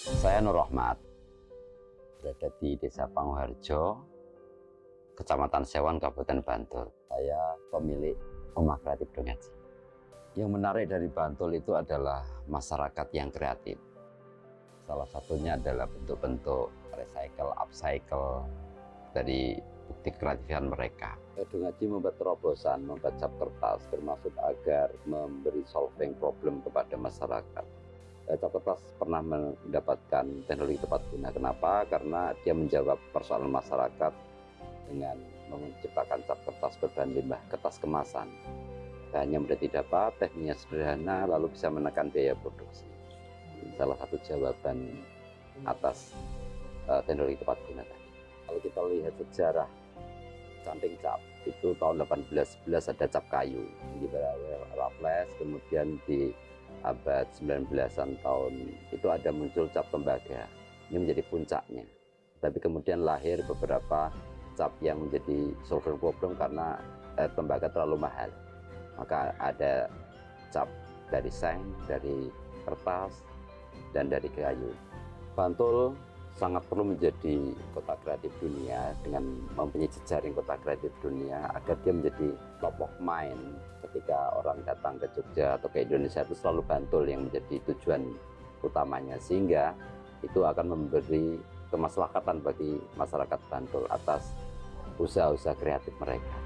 Saya Nur Rahmat, berada di Desa Panguharjo, Kecamatan Sewan, Kabupaten Bantul. Saya pemilik Rumah Kreatif Dongaji. Yang menarik dari Bantul itu adalah masyarakat yang kreatif. Salah satunya adalah bentuk-bentuk recycle, upcycle dari bukti kreatifan mereka. Dongaji membuat terobosan, membuat cap kertas, bermaksud agar memberi solving problem kepada masyarakat Eh, cap kertas pernah mendapatkan teknologi tepat guna. Kenapa? Karena dia menjawab persoalan masyarakat dengan menciptakan cap kertas berbahan limbah kertas kemasan. Bahannya mudah didapat, tekniknya sederhana, lalu bisa menekan biaya produksi. Salah satu jawaban atas uh, teknologi tepat guna tadi. Kalau kita lihat sejarah canting cap, itu tahun 1811 ada cap kayu, di Raffles, kemudian di abad 19-an tahun itu ada muncul cap tembaga. Ini menjadi puncaknya. Tapi kemudian lahir beberapa cap yang menjadi solver problem karena eh, tembaga terlalu mahal. Maka ada cap dari seng, dari kertas, dan dari kayu. Bantul sangat perlu menjadi kota kreatif dunia dengan mempunyai jejaring kota kreatif dunia agar dia menjadi top of mind ketika orang datang ke Jogja atau ke Indonesia itu selalu Bantul yang menjadi tujuan utamanya sehingga itu akan memberi kemaslahatan bagi masyarakat Bantul atas usaha-usaha kreatif mereka.